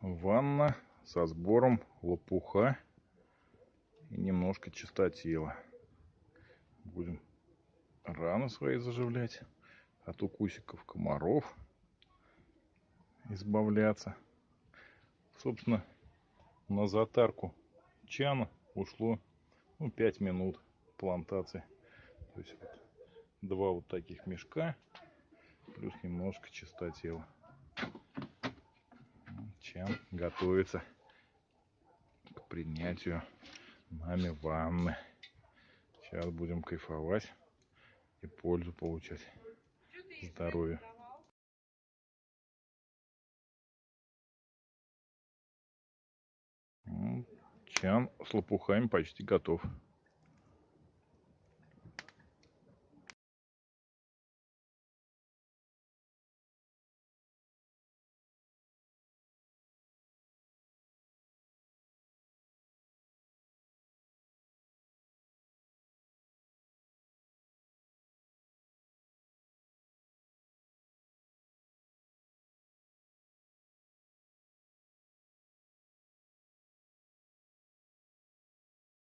Ванна со сбором лопуха и немножко чистотела. Будем раны свои заживлять от укусиков комаров избавляться. Собственно, на затарку чана ушло ну, 5 минут плантации. То есть вот два вот таких мешка плюс немножко чистотела. Чан готовится к принятию нами ванны. Сейчас будем кайфовать и пользу получать. Здоровья. Чан с лопухами почти готов.